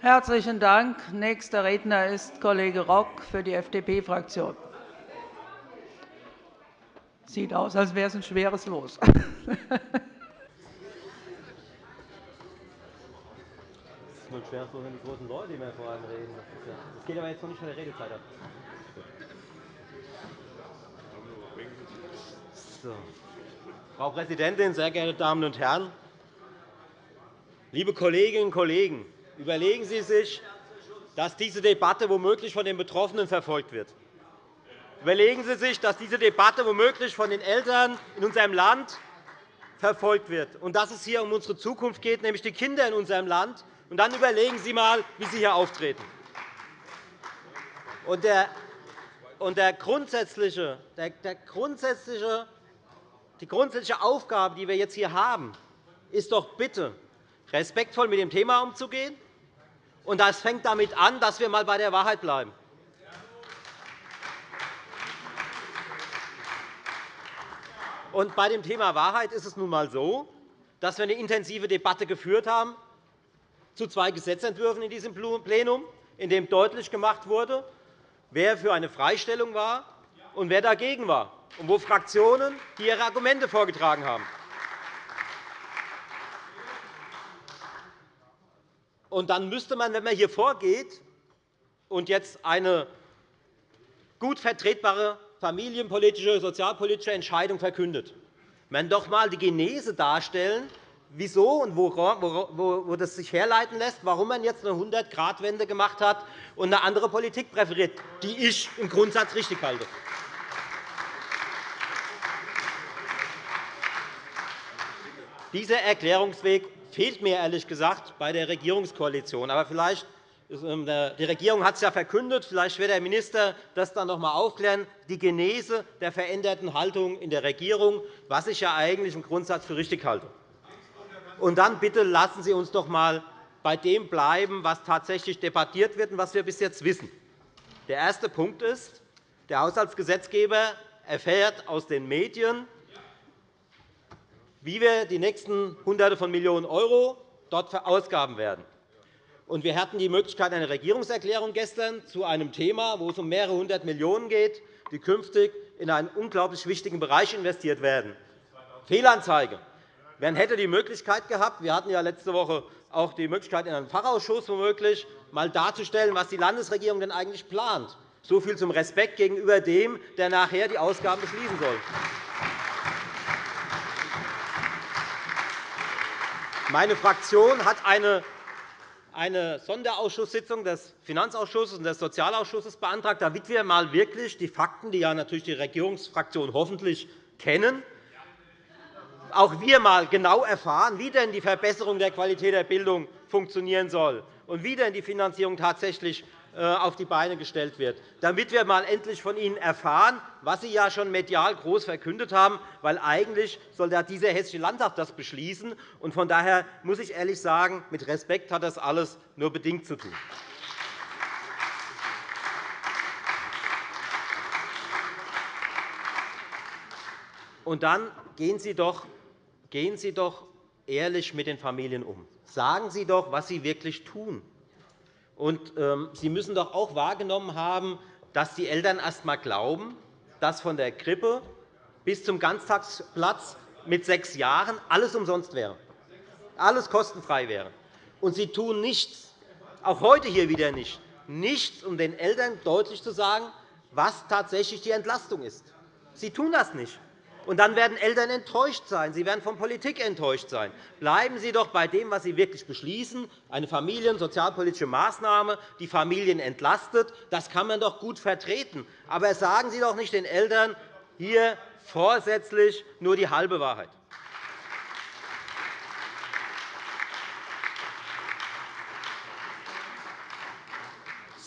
Herzlichen Dank. Nächster Redner ist Kollege Rock für die FDP-Fraktion. Sieht aus, als wäre es ein schweres Los. Ist nur ein schweres Los, wenn die großen Leute mehr vor allem reden. Das geht aber jetzt noch nicht von der Redezeit ab. So. Frau Präsidentin, sehr geehrte Damen und Herren! Liebe Kolleginnen und Kollegen, überlegen Sie sich, dass diese Debatte womöglich von den Betroffenen verfolgt wird. Überlegen Sie sich, dass diese Debatte womöglich von den Eltern in unserem Land verfolgt wird und dass es hier um unsere Zukunft geht, nämlich die Kinder in unserem Land. Und dann überlegen Sie einmal, wie Sie hier auftreten. Und der, und der grundsätzliche, der, der grundsätzliche, die grundsätzliche Aufgabe, die wir jetzt hier haben, ist doch bitte, respektvoll mit dem Thema umzugehen. Und das fängt damit an, dass wir einmal bei der Wahrheit bleiben. Und bei dem Thema Wahrheit ist es nun einmal so, dass wir eine intensive Debatte geführt haben zu zwei Gesetzentwürfen in diesem Plenum, in dem deutlich gemacht wurde, wer für eine Freistellung war und wer dagegen war, und wo Fraktionen ihre Argumente vorgetragen haben. Und dann müsste man, wenn man hier vorgeht und jetzt eine gut vertretbare familienpolitische, sozialpolitische Entscheidung verkündet. Man doch einmal die Genese darstellen, wieso und wo, das sich herleiten lässt, warum man jetzt eine 100-Grad-Wende gemacht hat und eine andere Politik präferiert, die ich im Grundsatz richtig halte. Dieser Erklärungsweg fehlt mir ehrlich gesagt bei der Regierungskoalition. Aber vielleicht ähm, die Regierung hat es ja verkündet. Vielleicht wird der Minister das dann noch einmal aufklären, die Genese der veränderten Haltung in der Regierung, was ich ja eigentlich im Grundsatz für richtig halte. Und dann bitte lassen Sie uns doch einmal bei dem bleiben, was tatsächlich debattiert wird und was wir bis jetzt wissen. Der erste Punkt ist, der Haushaltsgesetzgeber erfährt aus den Medien, wie wir die nächsten Hunderte von Millionen € dort verausgaben werden. Und wir hatten die Möglichkeit einer Regierungserklärung gestern zu einem Thema, wo es um mehrere hundert Millionen € geht, die künftig in einen unglaublich wichtigen Bereich investiert werden. Fehlanzeige. Man hätte die Möglichkeit gehabt, wir hatten ja letzte Woche auch die Möglichkeit, in einem Fachausschuss womöglich mal darzustellen, was die Landesregierung denn eigentlich plant. So viel zum Respekt gegenüber dem, der nachher die Ausgaben beschließen soll. Meine Fraktion hat eine eine Sonderausschusssitzung des Finanzausschusses und des Sozialausschusses beantragt, damit wir mal wirklich die Fakten, die ja natürlich die Regierungsfraktionen hoffentlich kennen, auch wir mal genau erfahren, wie denn die Verbesserung der Qualität der Bildung funktionieren soll und wie denn die Finanzierung tatsächlich auf die Beine gestellt wird, damit wir mal endlich von Ihnen erfahren, was Sie ja schon medial groß verkündet haben, weil eigentlich soll dieser Hessische Landtag das beschließen. Und von daher muss ich ehrlich sagen, mit Respekt hat das alles nur bedingt zu tun. Und dann gehen Sie doch, gehen Sie doch ehrlich mit den Familien um. Sagen Sie doch, was Sie wirklich tun. Und, ähm, Sie müssen doch auch wahrgenommen haben, dass die Eltern erst einmal glauben, dass von der Krippe bis zum Ganztagsplatz mit sechs Jahren alles umsonst wäre, alles kostenfrei wäre. Und Sie tun nichts, auch heute hier wieder nicht, nichts, um den Eltern deutlich zu sagen, was tatsächlich die Entlastung ist. Sie tun das nicht. Und dann werden Eltern enttäuscht sein. Sie werden von Politik enttäuscht sein. Bleiben Sie doch bei dem, was Sie wirklich beschließen, eine familiensozialpolitische Maßnahme, die Familien entlastet. Das kann man doch gut vertreten. Aber sagen Sie doch nicht den Eltern hier vorsätzlich nur die halbe Wahrheit.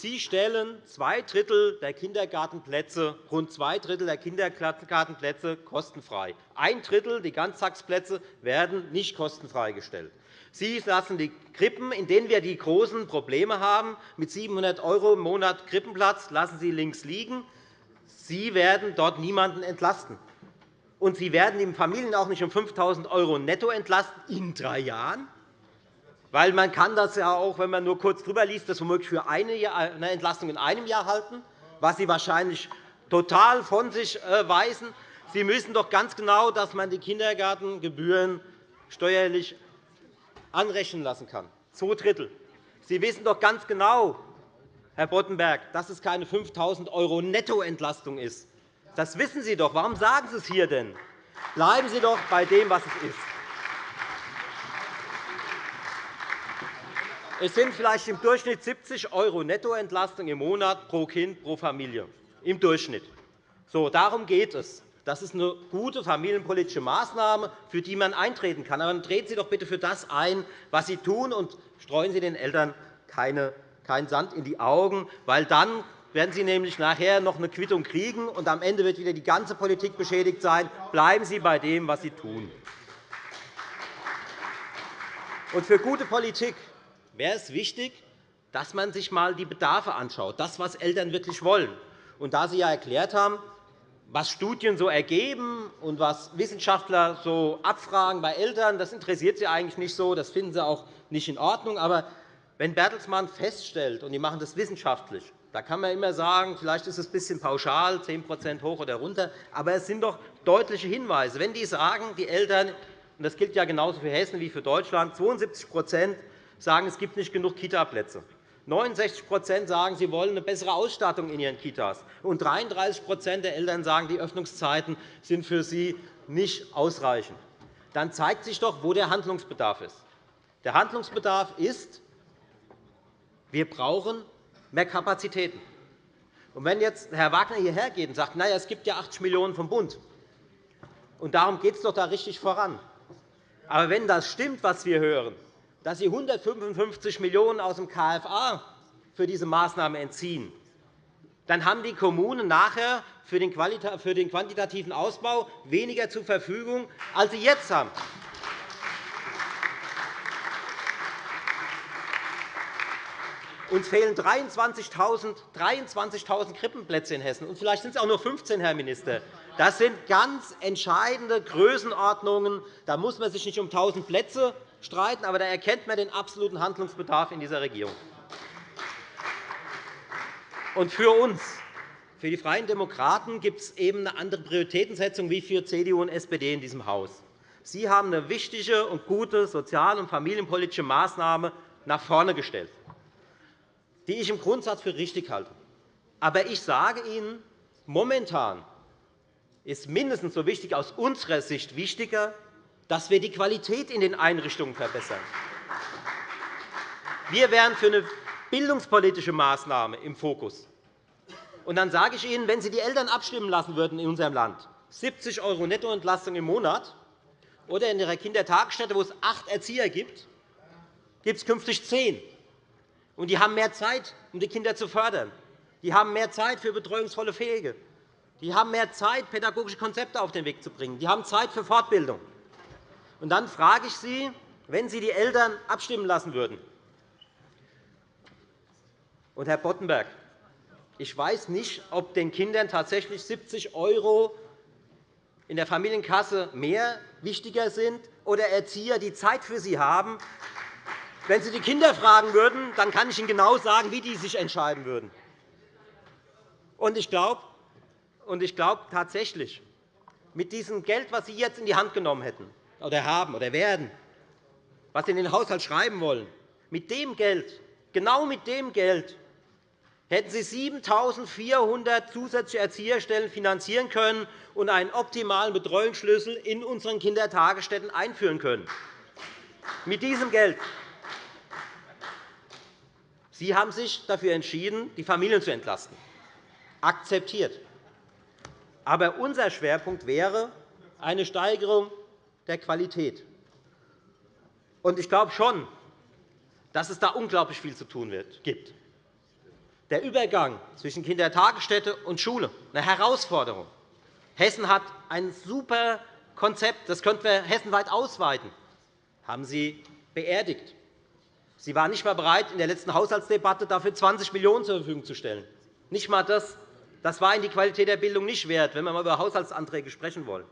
Sie stellen zwei Drittel der Kindergartenplätze, rund zwei Drittel der Kindergartenplätze kostenfrei. Ein Drittel, die Ganztagsplätze, werden nicht kostenfrei gestellt. Sie lassen die Krippen, in denen wir die großen Probleme haben, mit 700 € im Monat Krippenplatz, lassen Sie links liegen. Sie werden dort niemanden entlasten. Und Sie werden die Familien auch nicht um 5.000 € netto entlasten in drei Jahren. Weil man kann das ja auch, wenn man nur kurz drüber liest, das womöglich für eine Entlastung in einem Jahr halten, was Sie wahrscheinlich total von sich äh, weisen. Sie wissen doch ganz genau, dass man die Kindergartengebühren steuerlich anrechnen lassen kann, zwei Drittel. Sie wissen doch ganz genau, Herr Boddenberg, dass es keine 5.000 € Nettoentlastung ist. Das wissen Sie doch. Warum sagen Sie es hier denn? Bleiben Sie doch bei dem, was es ist. Es sind vielleicht im Durchschnitt 70 € Nettoentlastung im Monat pro Kind pro Familie. Im Durchschnitt. So, darum geht es. Das ist eine gute familienpolitische Maßnahme, für die man eintreten kann. Aber dann treten Sie doch bitte für das ein, was Sie tun, und streuen Sie den Eltern keinen Sand in die Augen, weil dann werden Sie nämlich nachher noch eine Quittung kriegen, und am Ende wird wieder die ganze Politik beschädigt sein. Bleiben Sie bei dem, was Sie tun. Und für gute Politik wäre es wichtig, dass man sich einmal die Bedarfe anschaut, das, was Eltern wirklich wollen. Und da Sie ja erklärt haben, was Studien so ergeben und was Wissenschaftler so abfragen bei Eltern, das interessiert Sie eigentlich nicht so, das finden Sie auch nicht in Ordnung. Aber wenn Bertelsmann feststellt, und die machen das wissenschaftlich, da kann man immer sagen, vielleicht ist es ein bisschen pauschal, 10% hoch oder runter, aber es sind doch deutliche Hinweise. Wenn die sagen, die Eltern, und das gilt ja genauso für Hessen wie für Deutschland, 72 sagen, es gibt nicht genug Kitaplätze. 69% sagen, sie wollen eine bessere Ausstattung in ihren Kitas. Und 33% der Eltern sagen, die Öffnungszeiten sind für sie nicht ausreichend. Dann zeigt sich doch, wo der Handlungsbedarf ist. Der Handlungsbedarf ist, wir brauchen mehr Kapazitäten. Und wenn jetzt Herr Wagner hierher geht und sagt, na ja, es gibt ja 80 Millionen € vom Bund, und darum geht es doch da richtig voran. Aber wenn das stimmt, was wir hören, dass Sie 155 Millionen € aus dem KFA für diese Maßnahme entziehen, dann haben die Kommunen nachher für den quantitativen Ausbau weniger zur Verfügung, als sie jetzt haben. Uns fehlen 23.000 23 Krippenplätze in Hessen. Und vielleicht sind es auch nur 15, Herr Minister. Das sind ganz entscheidende Größenordnungen. Da muss man sich nicht um 1.000 Plätze streiten, aber da erkennt man den absoluten Handlungsbedarf in dieser Regierung. Und für uns, für die Freien Demokraten, gibt es eben eine andere Prioritätensetzung wie für CDU und SPD in diesem Haus. Sie haben eine wichtige und gute sozial- und familienpolitische Maßnahme nach vorne gestellt, die ich im Grundsatz für richtig halte. Aber ich sage Ihnen, momentan ist mindestens so wichtig aus unserer Sicht wichtiger, dass wir die Qualität in den Einrichtungen verbessern. Wir wären für eine bildungspolitische Maßnahme im Fokus. Und dann sage ich Ihnen, wenn Sie die Eltern abstimmen lassen würden in unserem Land, 70 € Nettoentlastung im Monat, oder in Ihrer Kindertagesstätte, wo es acht Erzieher gibt, gibt es künftig zehn. Und die haben mehr Zeit, um die Kinder zu fördern. Die haben mehr Zeit für betreuungsvolle Pflege. Die haben mehr Zeit, pädagogische Konzepte auf den Weg zu bringen. Die haben Zeit für Fortbildung. Und dann frage ich Sie, wenn Sie die Eltern abstimmen lassen würden, und Herr Boddenberg, ich weiß nicht, ob den Kindern tatsächlich 70 € in der Familienkasse mehr wichtiger sind oder Erzieher, die Zeit für sie haben. Wenn Sie die Kinder fragen würden, dann kann ich Ihnen genau sagen, wie die sich entscheiden würden. Und ich glaube, und ich glaube tatsächlich, mit diesem Geld, das Sie jetzt in die Hand genommen hätten, oder haben oder werden, was Sie in den Haushalt schreiben wollen, mit dem Geld, genau mit dem Geld, hätten Sie 7.400 zusätzliche Erzieherstellen finanzieren können und einen optimalen Betreuungsschlüssel in unseren Kindertagesstätten einführen können. Mit diesem Geld. Sie haben sich dafür entschieden, die Familien zu entlasten. Akzeptiert. Aber unser Schwerpunkt wäre eine Steigerung der Qualität. Ich glaube schon, dass es da unglaublich viel zu tun gibt. Der Übergang zwischen Kindertagesstätte und Schule, eine Herausforderung. Hessen hat ein super Konzept, das könnten wir hessenweit ausweiten. Das haben Sie beerdigt. Sie waren nicht einmal bereit, in der letzten Haushaltsdebatte dafür 20 Millionen € zur Verfügung zu stellen. Nicht einmal das. Das war Ihnen die Qualität der Bildung nicht wert, wenn wir einmal über Haushaltsanträge sprechen wollen.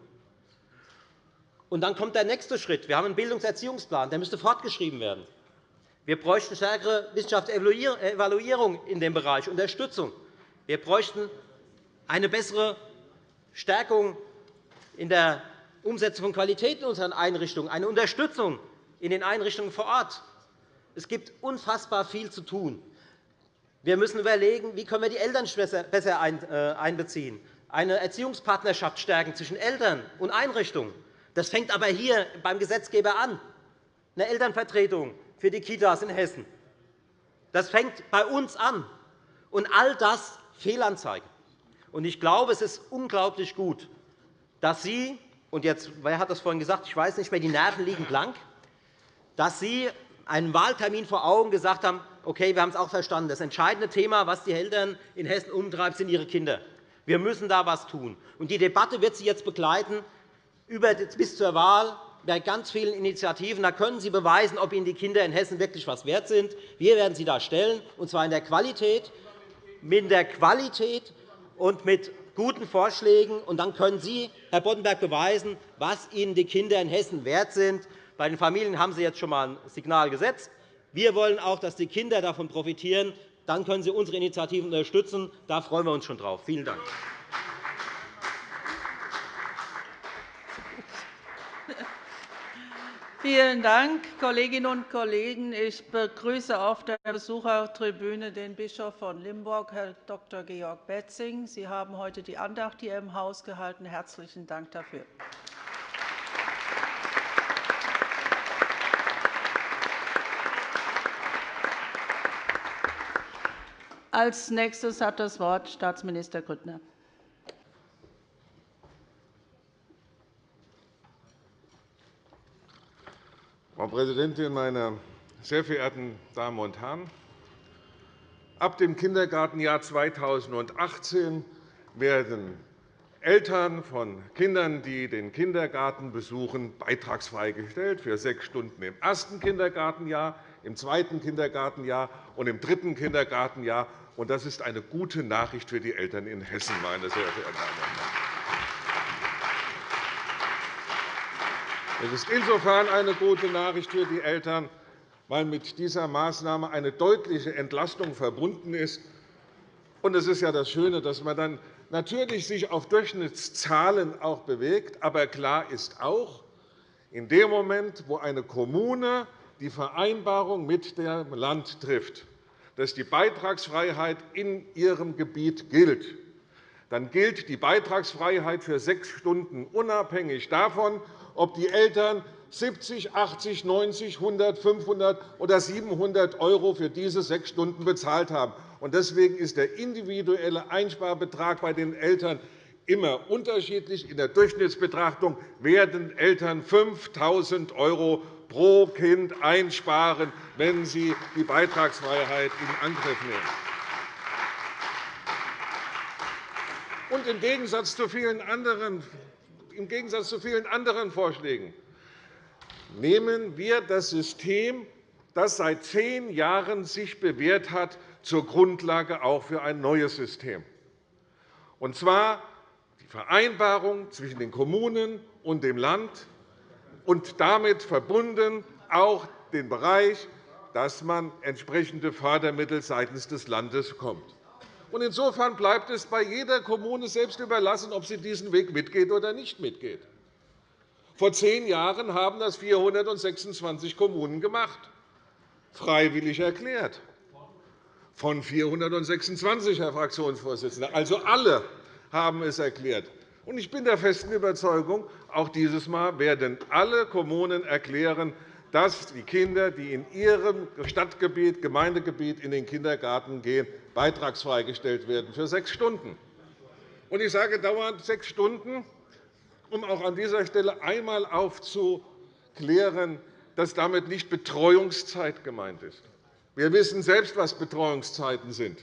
Und dann kommt der nächste Schritt. Wir haben einen Bildungserziehungsplan, der müsste fortgeschrieben werden. Wir bräuchten stärkere Wissenschaftsevaluierung in dem Bereich, Unterstützung. Wir bräuchten eine bessere Stärkung in der Umsetzung von Qualität in unseren Einrichtungen, eine Unterstützung in den Einrichtungen vor Ort. Es gibt unfassbar viel zu tun. Wir müssen überlegen, wie können wir die Eltern besser äh, einbeziehen, eine Erziehungspartnerschaft stärken zwischen Eltern und Einrichtungen. Das fängt aber hier beim Gesetzgeber an, eine Elternvertretung für die Kitas in Hessen. Das fängt bei uns an. Und all das Fehlanzeige. Ich glaube, es ist unglaublich gut, dass Sie und jetzt, wer hat das vorhin gesagt? Ich weiß nicht mehr, die Nerven liegen blank, dass Sie einen Wahltermin vor Augen gesagt haben, okay, wir haben es auch verstanden. Das entscheidende Thema, was die Eltern in Hessen umtreibt, sind ihre Kinder. Wir müssen da etwas tun. Und die Debatte wird Sie jetzt begleiten bis zur Wahl bei ganz vielen Initiativen. Da können Sie beweisen, ob Ihnen die Kinder in Hessen wirklich etwas wert sind. Wir werden sie da stellen, und zwar in der Qualität, mit der Qualität und mit guten Vorschlägen. Und dann können Sie, Herr Boddenberg, beweisen, was Ihnen die Kinder in Hessen wert sind. Bei den Familien haben Sie jetzt schon einmal ein Signal gesetzt. Wir wollen auch, dass die Kinder davon profitieren. Dann können Sie unsere Initiativen unterstützen. Da freuen wir uns schon drauf. Vielen Dank. Vielen Dank, Kolleginnen und Kollegen. Ich begrüße auf der Besuchertribüne den Bischof von Limburg, Herrn Dr. Georg Betzing. Sie haben heute die Andacht hier im Haus gehalten. Herzlichen Dank dafür. Als nächstes hat das Wort Staatsminister Grüttner. Präsidentin, meine sehr verehrten Damen und Herren! Ab dem Kindergartenjahr 2018 werden Eltern von Kindern, die den Kindergarten besuchen, beitragsfrei gestellt für sechs Stunden im ersten Kindergartenjahr, im zweiten Kindergartenjahr und im dritten Kindergartenjahr. Das ist eine gute Nachricht für die Eltern in Hessen, meine sehr verehrten Damen und Herren. Es ist insofern eine gute Nachricht für die Eltern, weil mit dieser Maßnahme eine deutliche Entlastung verbunden ist. Und es ist ja das Schöne, dass man dann natürlich sich auf Durchschnittszahlen auch bewegt. Aber klar ist auch, in dem Moment, wo eine Kommune die Vereinbarung mit dem Land trifft, dass die Beitragsfreiheit in ihrem Gebiet gilt, dann gilt die Beitragsfreiheit für sechs Stunden unabhängig davon, ob die Eltern 70, 80, 90, 100, 500 oder 700 € für diese sechs Stunden bezahlt haben. Deswegen ist der individuelle Einsparbetrag bei den Eltern immer unterschiedlich. In der Durchschnittsbetrachtung werden Eltern 5.000 € pro Kind einsparen, wenn sie die Beitragsfreiheit in Angriff nehmen. Und Im Gegensatz zu vielen anderen im Gegensatz zu vielen anderen Vorschlägen nehmen wir das System, das sich seit zehn Jahren sich bewährt hat, zur Grundlage auch für ein neues System, und zwar die Vereinbarung zwischen den Kommunen und dem Land und damit verbunden auch den Bereich, dass man entsprechende Fördermittel seitens des Landes bekommt. Insofern bleibt es bei jeder Kommune selbst überlassen, ob sie diesen Weg mitgeht oder nicht mitgeht. Vor zehn Jahren haben das 426 Kommunen gemacht, freiwillig erklärt. Von 426, Herr Fraktionsvorsitzender. Also alle haben es erklärt. Ich bin der festen Überzeugung, auch dieses Mal werden alle Kommunen erklären, dass die Kinder, die in ihrem Stadtgebiet, Gemeindegebiet in den Kindergarten gehen, beitragsfrei gestellt werden für sechs Stunden. Ich sage dauernd sechs Stunden, um auch an dieser Stelle einmal aufzuklären, dass damit nicht Betreuungszeit gemeint ist. Wir wissen selbst, was Betreuungszeiten sind.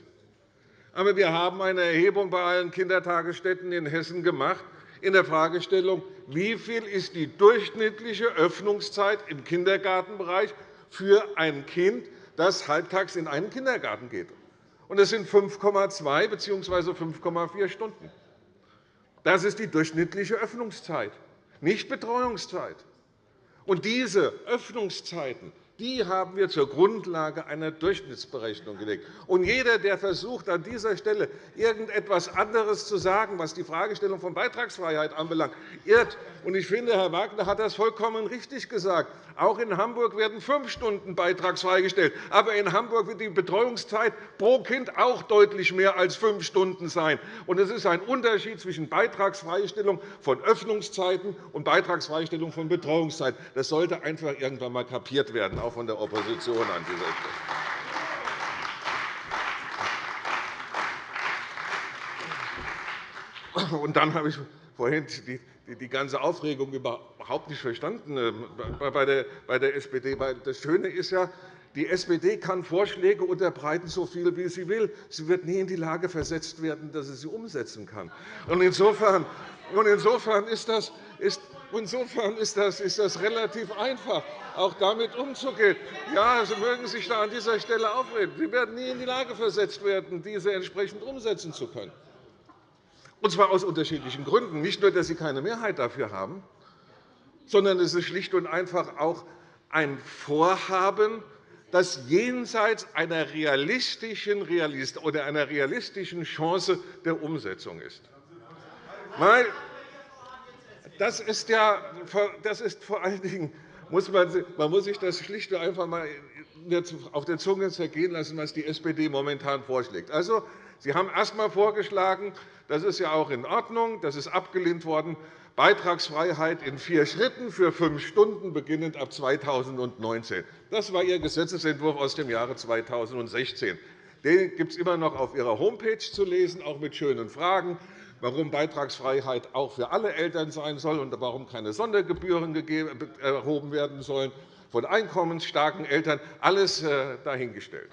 Aber wir haben eine Erhebung bei allen Kindertagesstätten in Hessen gemacht in der Fragestellung, wie viel ist die durchschnittliche Öffnungszeit im Kindergartenbereich für ein Kind, das halbtags in einen Kindergarten geht. Das sind 5,2 bzw. 5,4 Stunden. Das ist die durchschnittliche Öffnungszeit, nicht Betreuungszeit. Und diese Öffnungszeiten die haben wir zur Grundlage einer Durchschnittsberechnung gelegt. Und jeder, der versucht, an dieser Stelle irgendetwas anderes zu sagen, was die Fragestellung von Beitragsfreiheit anbelangt, irrt. Und ich finde, Herr Wagner hat das vollkommen richtig gesagt. Auch in Hamburg werden fünf Stunden beitragsfrei gestellt. Aber in Hamburg wird die Betreuungszeit pro Kind auch deutlich mehr als fünf Stunden sein. Und es ist ein Unterschied zwischen Beitragsfreistellung von Öffnungszeiten und Beitragsfreistellung von Betreuungszeiten. Das sollte einfach irgendwann einmal kapiert werden, auch von der Opposition an dieser Stelle. Und dann habe ich vorhin die ganze Aufregung überhaupt nicht verstanden äh, bei der SPD. Das Schöne ist ja, die SPD kann Vorschläge unterbreiten, so viel wie sie will. Sie wird nie in die Lage versetzt werden, dass sie sie umsetzen kann. Insofern, ist das, Insofern ist das, ist das relativ einfach, auch damit umzugehen. Ja, Sie mögen sich da an dieser Stelle aufreden. Sie werden nie in die Lage versetzt werden, diese entsprechend umsetzen zu können. Und zwar aus unterschiedlichen Gründen. Nicht nur, dass Sie keine Mehrheit dafür haben, sondern es ist schlicht und einfach auch ein Vorhaben, das jenseits einer realistischen, oder einer realistischen Chance der Umsetzung ist. Weil das ist, ja, das ist vor allen Dingen, muss man, man muss sich das schlicht und einfach mal auf der Zunge zergehen lassen, was die SPD momentan vorschlägt. Also, Sie haben erst einmal vorgeschlagen, das ist ja auch in Ordnung, das ist abgelehnt worden, Beitragsfreiheit in vier Schritten für fünf Stunden, beginnend ab 2019. Das war Ihr Gesetzentwurf aus dem Jahre 2016. Den gibt es immer noch auf Ihrer Homepage zu lesen, auch mit schönen Fragen warum Beitragsfreiheit auch für alle Eltern sein soll und warum keine Sondergebühren erhoben werden sollen von einkommensstarken Eltern, alles äh, dahingestellt.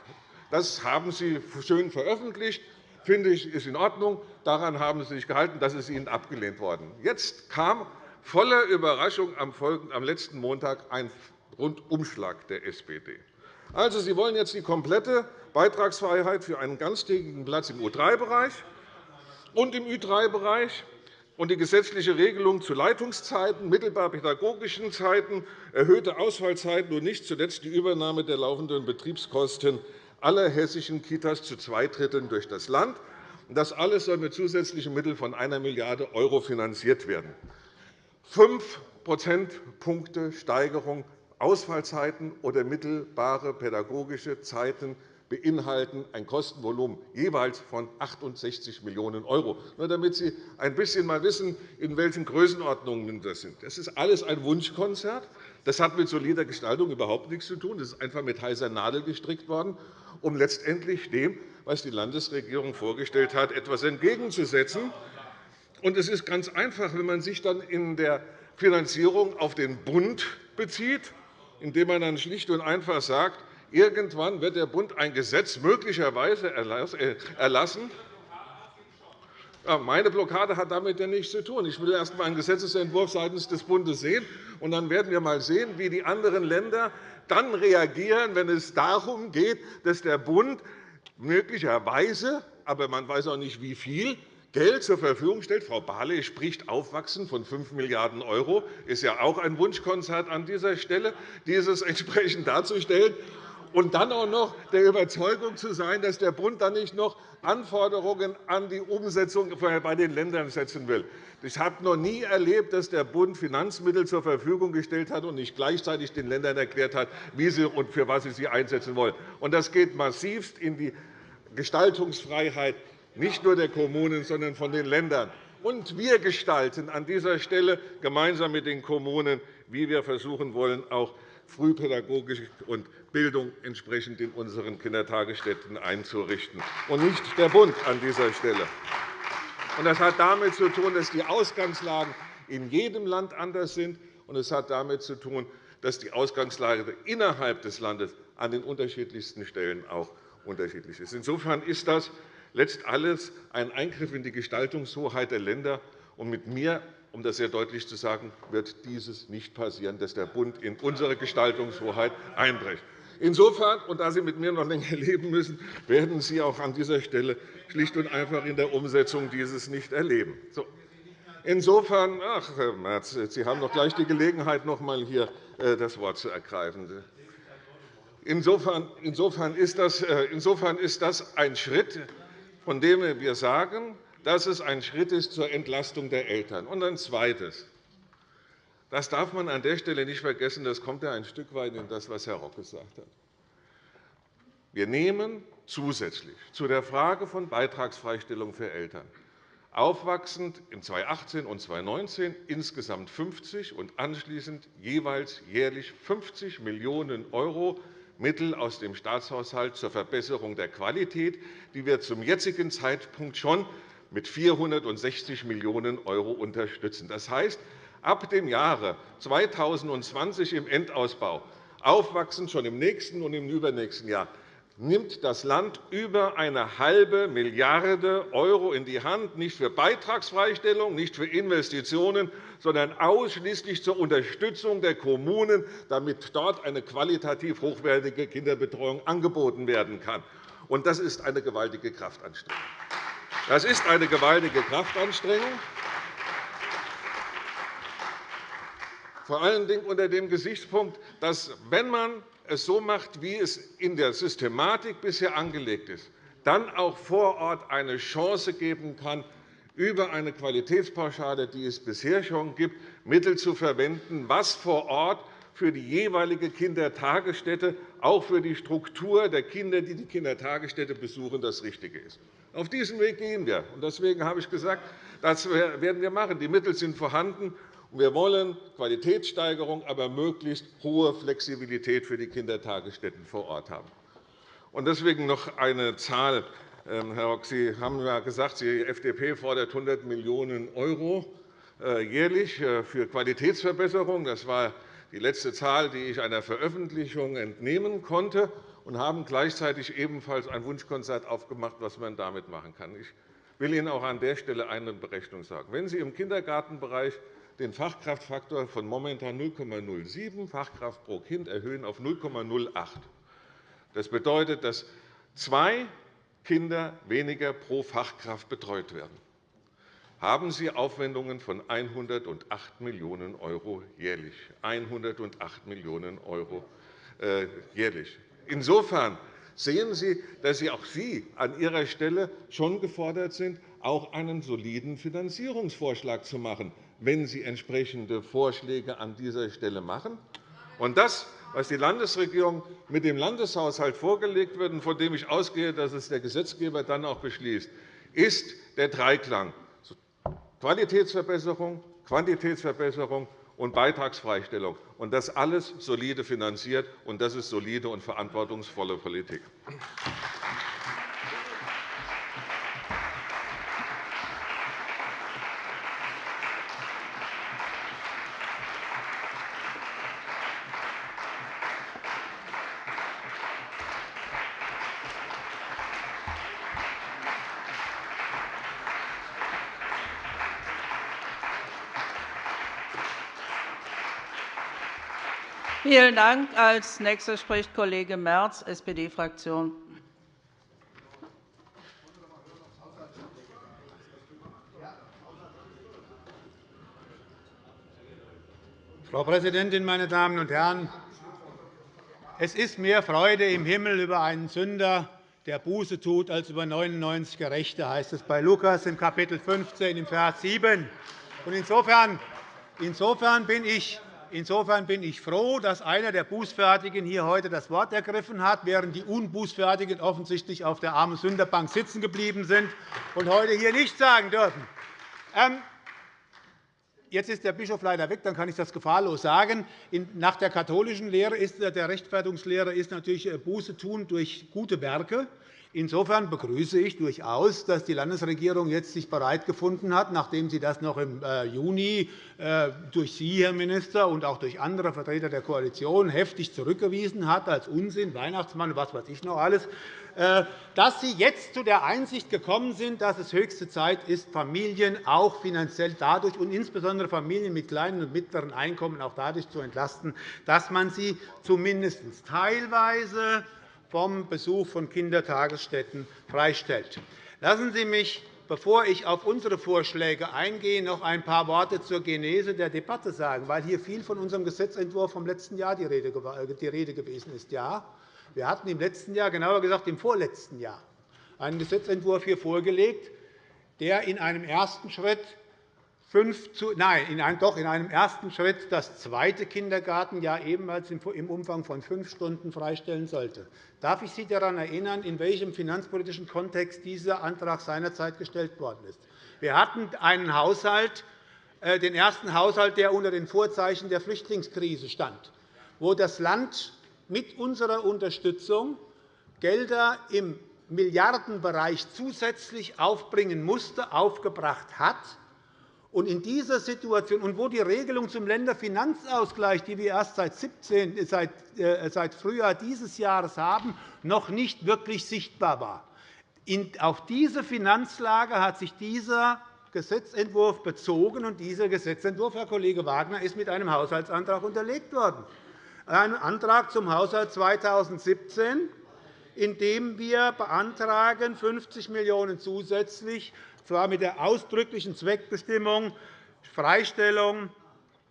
Das haben Sie schön veröffentlicht finde ich, ist in Ordnung. Daran haben Sie sich gehalten. Das ist Ihnen abgelehnt worden. Jetzt kam voller Überraschung am letzten Montag ein Rundumschlag der SPD. Also, Sie wollen jetzt die komplette Beitragsfreiheit für einen ganztägigen Platz im U3-Bereich und im Ü3-Bereich und die gesetzliche Regelung zu Leitungszeiten, mittelbar pädagogischen Zeiten, erhöhte Ausfallzeiten und nicht zuletzt die Übernahme der laufenden Betriebskosten aller hessischen Kitas zu zwei Dritteln durch das Land. Das alles soll mit zusätzlichen Mitteln von 1 Milliarde € finanziert werden. Fünf Prozentpunkte Steigerung Ausfallzeiten oder mittelbare pädagogische Zeiten beinhalten ein Kostenvolumen jeweils von 68 Millionen €. Nur damit Sie ein bisschen mal wissen, in welchen Größenordnungen das sind. Das ist alles ein Wunschkonzert. Das hat mit solider Gestaltung überhaupt nichts zu tun. Das ist einfach mit heißer Nadel gestrickt worden, um letztendlich dem, was die Landesregierung vorgestellt hat, etwas entgegenzusetzen. Es ist ganz einfach, wenn man sich dann in der Finanzierung auf den Bund bezieht, indem man dann schlicht und einfach sagt, Irgendwann wird der Bund ein Gesetz möglicherweise äh, erlassen. Meine Blockade hat damit ja nichts zu tun. Ich will erst einmal einen Gesetzentwurf seitens des Bundes sehen, und dann werden wir einmal sehen, wie die anderen Länder dann reagieren, wenn es darum geht, dass der Bund möglicherweise, aber man weiß auch nicht, wie viel, Geld zur Verfügung stellt. Frau Barley spricht Aufwachsen von 5 Milliarden €. Das ist ja auch ein Wunschkonzert an dieser Stelle, dieses entsprechend darzustellen und dann auch noch der Überzeugung zu sein, dass der Bund dann nicht noch Anforderungen an die Umsetzung bei den Ländern setzen will. Ich habe noch nie erlebt, dass der Bund Finanzmittel zur Verfügung gestellt hat und nicht gleichzeitig den Ländern erklärt hat, wie sie und für was sie sie einsetzen wollen. Das geht massivst in die Gestaltungsfreiheit nicht nur der Kommunen, sondern von den Ländern. Und wir gestalten an dieser Stelle gemeinsam mit den Kommunen, wie wir versuchen wollen, auch Frühpädagogik und Bildung entsprechend in unseren Kindertagesstätten einzurichten, und nicht der Bund an dieser Stelle. Das hat damit zu tun, dass die Ausgangslagen in jedem Land anders sind, und es hat damit zu tun, dass die Ausgangslage innerhalb des Landes an den unterschiedlichsten Stellen auch unterschiedlich ist. Insofern ist das letzt alles ein Eingriff in die Gestaltungshoheit der Länder. Und mit mir um das sehr deutlich zu sagen, wird dieses nicht passieren, dass der Bund in unsere Gestaltungshoheit einbricht. Insofern, und da Sie mit mir noch länger leben müssen, werden Sie auch an dieser Stelle schlicht und einfach in der Umsetzung dieses nicht erleben. Insofern, ach, Herr Merz, Sie haben noch gleich die Gelegenheit, noch einmal hier äh, das Wort zu ergreifen. Äh, insofern ist das ein Schritt, von dem wir sagen, dass es ein Schritt ist zur Entlastung der Eltern. Und ein Zweites. Das darf man an der Stelle nicht vergessen. Das kommt ja ein Stück weit in das, was Herr Rock gesagt hat. Wir nehmen zusätzlich zu der Frage von Beitragsfreistellung für Eltern aufwachsend in 2018 und 2019 insgesamt 50 und anschließend jeweils jährlich 50 Millionen € Mittel aus dem Staatshaushalt zur Verbesserung der Qualität, die wir zum jetzigen Zeitpunkt schon mit 460 Millionen € unterstützen. Das heißt, ab dem Jahre 2020 im Endausbau, aufwachsend schon im nächsten und im übernächsten Jahr, nimmt das Land über eine halbe Milliarde € in die Hand, nicht für Beitragsfreistellung, nicht für Investitionen, sondern ausschließlich zur Unterstützung der Kommunen, damit dort eine qualitativ hochwertige Kinderbetreuung angeboten werden kann. Das ist eine gewaltige Kraftanstrengung. Das ist eine gewaltige Kraftanstrengung. Vor allen Dingen unter dem Gesichtspunkt, dass, wenn man es so macht, wie es in der Systematik bisher angelegt ist, dann auch vor Ort eine Chance geben kann, über eine Qualitätspauschale, die es bisher schon gibt, Mittel zu verwenden, was vor Ort für die jeweilige Kindertagesstätte, auch für die Struktur der Kinder, die die Kindertagesstätte besuchen, das Richtige ist. Auf diesen Weg gehen wir. Deswegen habe ich gesagt, das werden wir machen. Die Mittel sind vorhanden. Wir wollen Qualitätssteigerung, aber möglichst hohe Flexibilität für die Kindertagesstätten vor Ort haben. Deswegen noch eine Zahl. Ähm, Herr Rock, Sie haben ja gesagt, die FDP fordert 100 Millionen € äh, jährlich äh, für Qualitätsverbesserung. Das war die letzte Zahl, die ich einer Veröffentlichung entnehmen konnte, und haben gleichzeitig ebenfalls ein Wunschkonzert aufgemacht, was man damit machen kann. Ich will Ihnen auch an der Stelle eine Berechnung sagen. Wenn Sie im Kindergartenbereich den Fachkraftfaktor von momentan 0,07 Fachkraft pro Kind erhöhen auf 0,08. Das bedeutet, dass zwei Kinder weniger pro Fachkraft betreut werden. Haben Sie Aufwendungen von 108 Millionen € jährlich. 108 Millionen € äh, jährlich. Insofern sehen Sie, dass Sie auch Sie an Ihrer Stelle schon gefordert sind, auch einen soliden Finanzierungsvorschlag zu machen wenn Sie entsprechende Vorschläge an dieser Stelle machen. Und das, was die Landesregierung mit dem Landeshaushalt vorgelegt wird und von dem ich ausgehe, dass es der Gesetzgeber dann auch beschließt, ist der Dreiklang Qualitätsverbesserung, Quantitätsverbesserung und Beitragsfreistellung. Und das alles solide finanziert, und das ist solide und verantwortungsvolle Politik. Vielen Dank. Als nächster spricht Kollege Merz, SPD-Fraktion. Frau Präsidentin, meine Damen und Herren! Es ist mehr Freude im Himmel über einen Sünder, der Buße tut, als über 99 Gerechte, heißt es bei Lukas im Kapitel 15, im Vers 7. Insofern, bin ich Insofern bin ich froh, dass einer der Bußfertigen hier heute das Wort ergriffen hat, während die Unbußfertigen offensichtlich auf der armen Sünderbank sitzen geblieben sind und heute hier nichts sagen dürfen. Ähm, jetzt ist der Bischof leider weg, dann kann ich das gefahrlos sagen. Nach der katholischen Lehre ist, der Rechtfertigungslehre ist natürlich äh, Buße tun durch gute Werke. Insofern begrüße ich durchaus, dass die Landesregierung jetzt sich bereit gefunden hat, nachdem sie das noch im äh, Juni äh, durch Sie, Herr Minister, und auch durch andere Vertreter der Koalition heftig zurückgewiesen hat als Unsinn, Weihnachtsmann und was weiß ich noch alles, äh, dass Sie jetzt zu der Einsicht gekommen sind, dass es höchste Zeit ist, Familien auch finanziell dadurch und insbesondere Familien mit kleinen und mittleren Einkommen auch dadurch zu entlasten, dass man sie zumindest teilweise vom Besuch von Kindertagesstätten freistellt. Lassen Sie mich, bevor ich auf unsere Vorschläge eingehe, noch ein paar Worte zur Genese der Debatte sagen, weil hier viel von unserem Gesetzentwurf vom letzten Jahr die Rede gewesen ist. Ja, Wir hatten im letzten Jahr, genauer gesagt im vorletzten Jahr, einen Gesetzentwurf hier vorgelegt, der in einem ersten Schritt fünf zu, nein, in einem, doch in einem ersten Schritt das zweite Kindergartenjahr ebenfalls im Umfang von fünf Stunden freistellen sollte. Darf ich Sie daran erinnern, in welchem finanzpolitischen Kontext dieser Antrag seinerzeit gestellt worden ist? Wir hatten einen Haushalt, äh, den ersten Haushalt, der unter den Vorzeichen der Flüchtlingskrise stand, wo das Land mit unserer Unterstützung Gelder im Milliardenbereich zusätzlich aufbringen musste, aufgebracht hat, und in dieser Situation, und wo die Regelung zum Länderfinanzausgleich, die wir erst seit, 17, seit, äh, seit Frühjahr dieses Jahres haben, noch nicht wirklich sichtbar war. In, auf diese Finanzlage hat sich dieser Gesetzentwurf bezogen, und dieser Gesetzentwurf, Herr Kollege Wagner, ist mit einem Haushaltsantrag unterlegt worden. Ein Antrag zum Haushalt 2017, in dem wir beantragen, 50 Millionen € zusätzlich zwar mit der ausdrücklichen Zweckbestimmung Freistellung,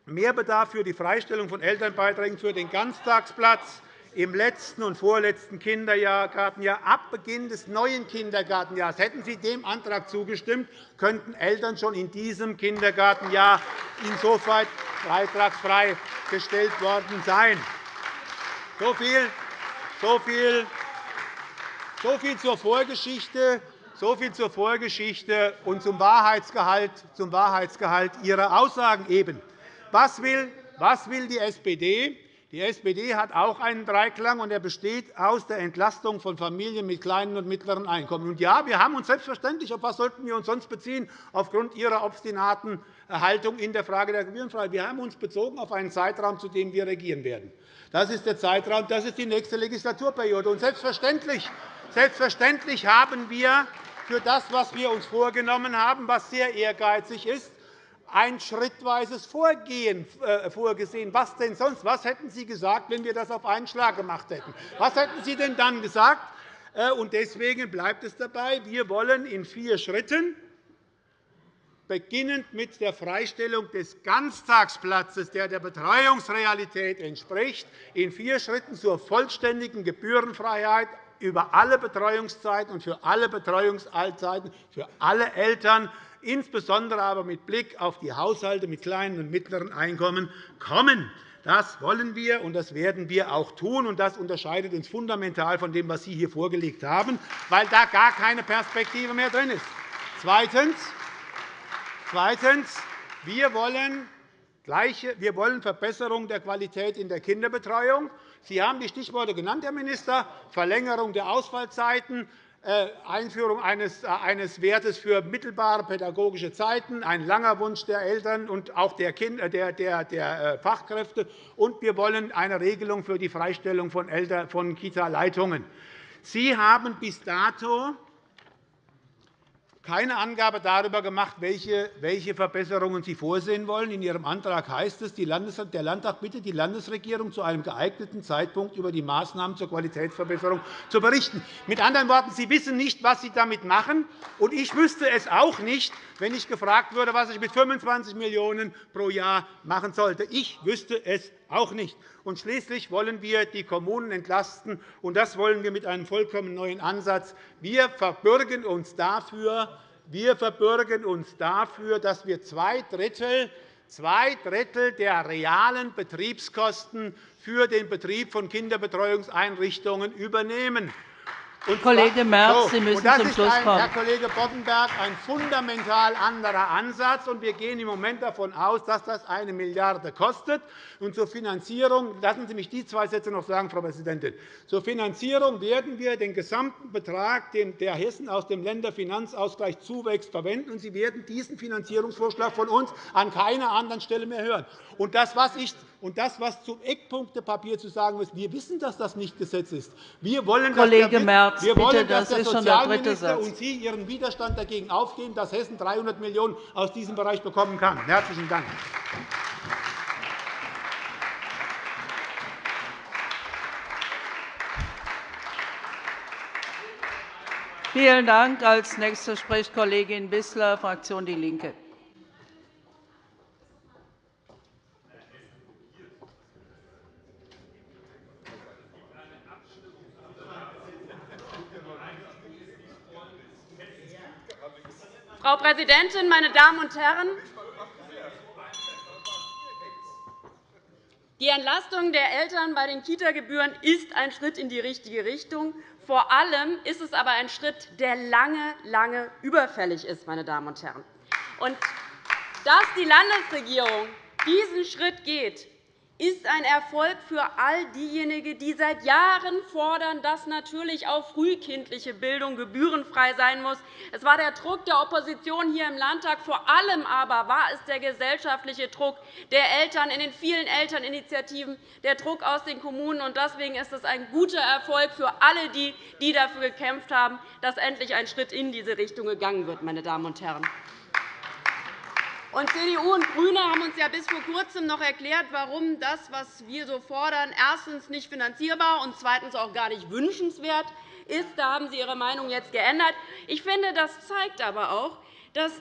Mehrbedarf für die Freistellung von Elternbeiträgen für den Ganztagsplatz im letzten und vorletzten Kindergartenjahr ab Beginn des neuen Kindergartenjahres. Hätten Sie dem Antrag zugestimmt, könnten Eltern schon in diesem Kindergartenjahr insofern beitragsfrei gestellt worden sein. So viel, so viel, so viel zur Vorgeschichte. So viel zur Vorgeschichte und zum Wahrheitsgehalt, zum Wahrheitsgehalt Ihrer Aussagen eben. Was will, was will die SPD? Die SPD hat auch einen Dreiklang, und er besteht aus der Entlastung von Familien mit kleinen und mittleren Einkommen. Und ja, wir haben uns selbstverständlich, auf was sollten wir uns sonst beziehen, aufgrund Ihrer obstinaten Haltung in der Frage der Gebührenfreiheit. Wir haben uns bezogen auf einen Zeitraum, zu dem wir regieren werden. Das ist der Zeitraum, das ist die nächste Legislaturperiode. Und selbstverständlich, selbstverständlich haben wir für das, was wir uns vorgenommen haben, was sehr ehrgeizig ist, ein schrittweises Vorgehen äh, vorgesehen. Was denn sonst? Was hätten Sie gesagt, wenn wir das auf einen Schlag gemacht hätten? Was hätten Sie denn dann gesagt? Äh, deswegen bleibt es dabei. Wir wollen in vier Schritten beginnend mit der Freistellung des Ganztagsplatzes, der der Betreuungsrealität entspricht, in vier Schritten zur vollständigen Gebührenfreiheit über alle Betreuungszeiten und für alle Betreuungszeiten für alle Eltern, insbesondere aber mit Blick auf die Haushalte mit kleinen und mittleren Einkommen, kommen. Das wollen wir, und das werden wir auch tun. Und das unterscheidet uns fundamental von dem, was Sie hier vorgelegt haben, weil da gar keine Perspektive mehr drin ist. Zweitens. Zweitens. Wir wollen wir wollen Verbesserung der Qualität in der Kinderbetreuung. Sie haben die Stichworte genannt, Herr Minister, Verlängerung der Ausfallzeiten, äh, Einführung eines äh, Wertes für mittelbare pädagogische Zeiten, ein langer Wunsch der Eltern und auch der äh, Fachkräfte. Und wir wollen eine Regelung für die Freistellung von Kita-Leitungen. Sie haben bis dato keine Angabe darüber gemacht, welche Verbesserungen Sie vorsehen wollen. In Ihrem Antrag heißt es, der Landtag bittet die Landesregierung, zu einem geeigneten Zeitpunkt über die Maßnahmen zur Qualitätsverbesserung zu berichten. Mit anderen Worten, Sie wissen nicht, was Sie damit machen. Und ich wüsste es auch nicht, wenn ich gefragt würde, was ich mit 25 Millionen € pro Jahr machen sollte. Ich wüsste es auch nicht. Und schließlich wollen wir die Kommunen entlasten, und das wollen wir mit einem vollkommen neuen Ansatz. Wir verbürgen uns dafür, wir verbürgen uns dafür dass wir zwei Drittel, zwei Drittel der realen Betriebskosten für den Betrieb von Kinderbetreuungseinrichtungen übernehmen. Und Kollege Merz, Sie müssen zum Schluss kommen. Herr Kollege Boddenberg, ein fundamental anderer Ansatz. wir gehen im Moment davon aus, dass das eine Milliarde kostet. Und zur Finanzierung lassen Sie mich die zwei Sätze noch sagen, Frau Präsidentin. Zur Finanzierung werden wir den gesamten Betrag, der Hessen aus dem Länderfinanzausgleich zuwächst, verwenden. Sie werden diesen Finanzierungsvorschlag von uns an keiner anderen Stelle mehr hören. Und das, was ich und das, was zum Eckpunktepapier zu sagen ist, wir wissen, dass das nicht Gesetz ist. Wir wollen, Kollege dass der, Merz, wir wollen, bitte, das dass der ist schon der dritte Satz. und Sie Ihren Widerstand dagegen aufgeben, dass Hessen 300 Millionen € aus diesem Bereich bekommen kann. – Herzlichen Dank. Vielen Dank. Als Nächste spricht Kollegin Wissler, Fraktion DIE LINKE. Frau Präsidentin, meine Damen und Herren! Die Entlastung der Eltern bei den Kita-Gebühren ist ein Schritt in die richtige Richtung. Vor allem ist es aber ein Schritt, der lange, lange überfällig ist. Meine Damen und Herren. Und dass die Landesregierung diesen Schritt geht, ist ein Erfolg für all diejenigen, die seit Jahren fordern, dass natürlich auch frühkindliche Bildung gebührenfrei sein muss. Es war der Druck der Opposition hier im Landtag. Vor allem aber war es der gesellschaftliche Druck der Eltern in den vielen Elterninitiativen, der Druck aus den Kommunen. Deswegen ist es ein guter Erfolg für alle, die, die dafür gekämpft haben, dass endlich ein Schritt in diese Richtung gegangen wird. Meine Damen und Herren. Und CDU und GRÜNE haben uns ja bis vor Kurzem noch erklärt, warum das, was wir so fordern, erstens nicht finanzierbar und zweitens auch gar nicht wünschenswert ist. Da haben Sie Ihre Meinung jetzt geändert. Ich finde, das zeigt aber auch, dass